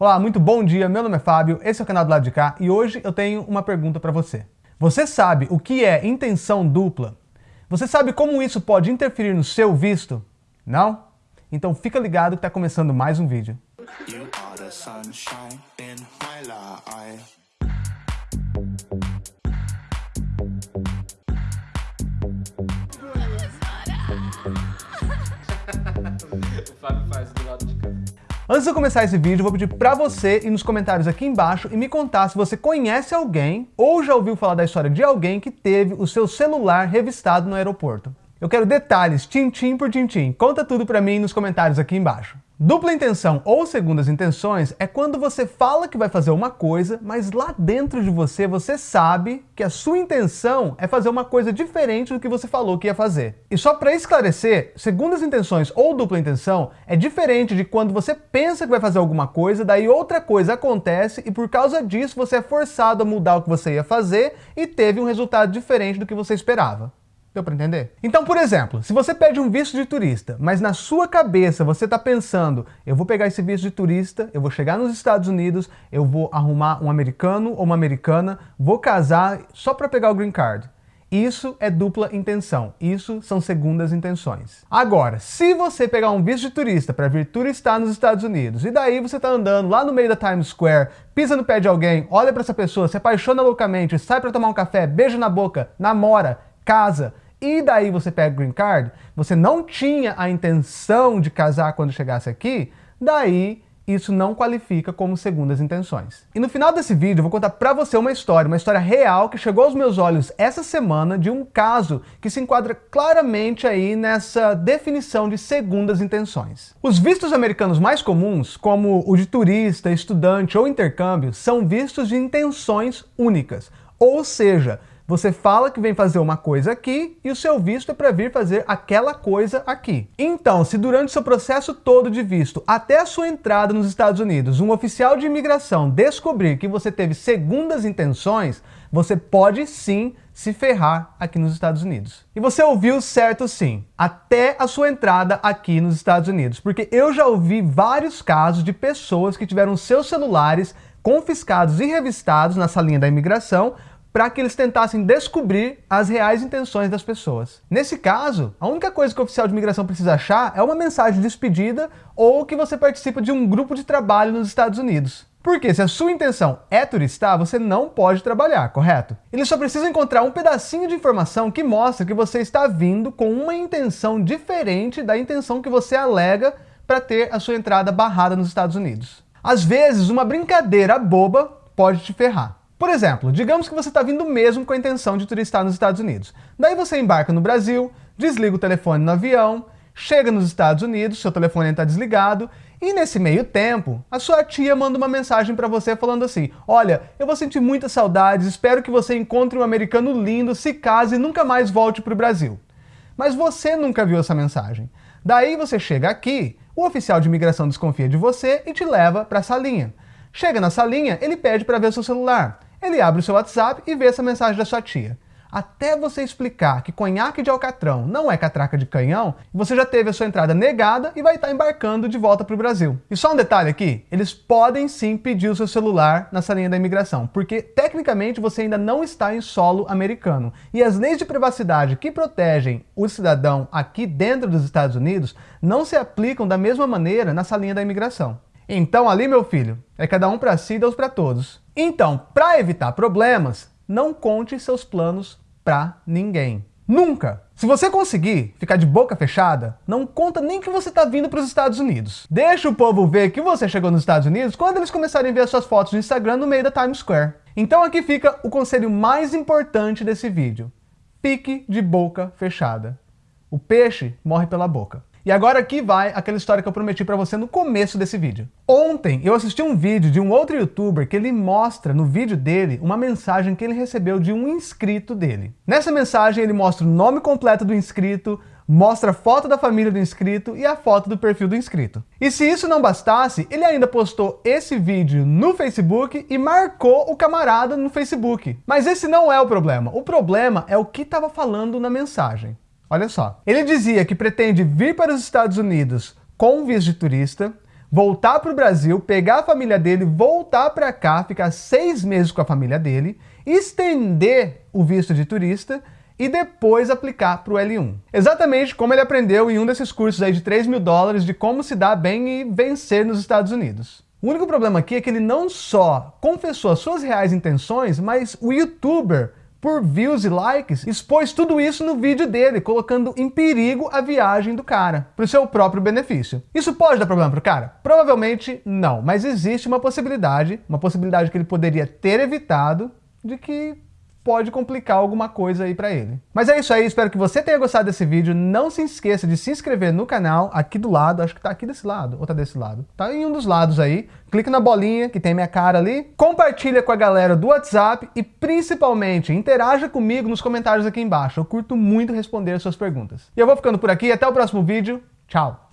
Olá, muito bom dia, meu nome é Fábio, esse é o canal do lado de cá e hoje eu tenho uma pergunta para você. Você sabe o que é intenção dupla? Você sabe como isso pode interferir no seu visto? Não? Então fica ligado que está começando mais um vídeo. o Antes de eu começar esse vídeo, eu vou pedir pra você ir nos comentários aqui embaixo e me contar se você conhece alguém ou já ouviu falar da história de alguém que teve o seu celular revistado no aeroporto. Eu quero detalhes, tintim por tintim. Conta tudo pra mim nos comentários aqui embaixo. Dupla intenção ou segundas intenções é quando você fala que vai fazer uma coisa, mas lá dentro de você, você sabe que a sua intenção é fazer uma coisa diferente do que você falou que ia fazer. E só para esclarecer, segundas intenções ou dupla intenção é diferente de quando você pensa que vai fazer alguma coisa, daí outra coisa acontece e por causa disso você é forçado a mudar o que você ia fazer e teve um resultado diferente do que você esperava. Deu para entender? Então, por exemplo, se você pede um visto de turista, mas na sua cabeça você está pensando, eu vou pegar esse visto de turista, eu vou chegar nos Estados Unidos, eu vou arrumar um americano ou uma americana, vou casar só para pegar o green card. Isso é dupla intenção, isso são segundas intenções. Agora, se você pegar um visto de turista para vir turistar nos Estados Unidos, e daí você está andando lá no meio da Times Square, pisa no pé de alguém, olha para essa pessoa, se apaixona loucamente, sai para tomar um café, beija na boca, namora, casa, e daí você pega o green card, você não tinha a intenção de casar quando chegasse aqui, daí isso não qualifica como segundas intenções. E no final desse vídeo eu vou contar pra você uma história, uma história real que chegou aos meus olhos essa semana de um caso que se enquadra claramente aí nessa definição de segundas intenções. Os vistos americanos mais comuns, como o de turista, estudante ou intercâmbio, são vistos de intenções únicas, ou seja, você fala que vem fazer uma coisa aqui e o seu visto é para vir fazer aquela coisa aqui. Então, se durante seu processo todo de visto, até a sua entrada nos Estados Unidos, um oficial de imigração descobrir que você teve segundas intenções, você pode sim se ferrar aqui nos Estados Unidos. E você ouviu certo sim, até a sua entrada aqui nos Estados Unidos, porque eu já ouvi vários casos de pessoas que tiveram seus celulares confiscados e revistados na salinha da imigração para que eles tentassem descobrir as reais intenções das pessoas. Nesse caso, a única coisa que o oficial de imigração precisa achar é uma mensagem de despedida ou que você participa de um grupo de trabalho nos Estados Unidos. Porque se a sua intenção é turistar, você não pode trabalhar, correto? Ele só precisa encontrar um pedacinho de informação que mostra que você está vindo com uma intenção diferente da intenção que você alega para ter a sua entrada barrada nos Estados Unidos. Às vezes, uma brincadeira boba pode te ferrar. Por exemplo, digamos que você está vindo mesmo com a intenção de turistar nos Estados Unidos. Daí você embarca no Brasil, desliga o telefone no avião, chega nos Estados Unidos, seu telefone está desligado, e nesse meio tempo, a sua tia manda uma mensagem para você falando assim, olha, eu vou sentir muitas saudades, espero que você encontre um americano lindo, se case e nunca mais volte para o Brasil. Mas você nunca viu essa mensagem. Daí você chega aqui, o oficial de imigração desconfia de você e te leva para a salinha. Chega na salinha, ele pede para ver seu celular. Ele abre o seu WhatsApp e vê essa mensagem da sua tia. Até você explicar que conhaque de alcatrão não é catraca de canhão, você já teve a sua entrada negada e vai estar embarcando de volta para o Brasil. E só um detalhe aqui, eles podem sim pedir o seu celular na salinha da imigração, porque tecnicamente você ainda não está em solo americano. E as leis de privacidade que protegem o cidadão aqui dentro dos Estados Unidos não se aplicam da mesma maneira na salinha da imigração. Então ali, meu filho, é cada um para si e Deus para todos. Então, para evitar problemas, não conte seus planos para ninguém. Nunca! Se você conseguir ficar de boca fechada, não conta nem que você está vindo para os Estados Unidos. Deixa o povo ver que você chegou nos Estados Unidos quando eles começarem a ver as suas fotos no Instagram no meio da Times Square. Então aqui fica o conselho mais importante desse vídeo. Fique de boca fechada. O peixe morre pela boca. E agora aqui vai aquela história que eu prometi para você no começo desse vídeo. Ontem eu assisti um vídeo de um outro youtuber que ele mostra no vídeo dele uma mensagem que ele recebeu de um inscrito dele. Nessa mensagem ele mostra o nome completo do inscrito, mostra a foto da família do inscrito e a foto do perfil do inscrito. E se isso não bastasse, ele ainda postou esse vídeo no Facebook e marcou o camarada no Facebook. Mas esse não é o problema. O problema é o que estava falando na mensagem. Olha só. Ele dizia que pretende vir para os Estados Unidos com visto de turista, voltar para o Brasil, pegar a família dele, voltar para cá, ficar seis meses com a família dele, estender o visto de turista e depois aplicar para o L1. Exatamente como ele aprendeu em um desses cursos aí de 3 mil dólares de como se dar bem e vencer nos Estados Unidos. O único problema aqui é que ele não só confessou as suas reais intenções, mas o youtuber por views e likes, expôs tudo isso no vídeo dele, colocando em perigo a viagem do cara, para o seu próprio benefício. Isso pode dar problema pro cara? Provavelmente não, mas existe uma possibilidade, uma possibilidade que ele poderia ter evitado, de que pode complicar alguma coisa aí para ele. Mas é isso aí, espero que você tenha gostado desse vídeo. Não se esqueça de se inscrever no canal, aqui do lado, acho que tá aqui desse lado, ou tá desse lado. Tá em um dos lados aí. Clique na bolinha, que tem minha cara ali. Compartilha com a galera do WhatsApp e, principalmente, interaja comigo nos comentários aqui embaixo. Eu curto muito responder as suas perguntas. E eu vou ficando por aqui, até o próximo vídeo. Tchau!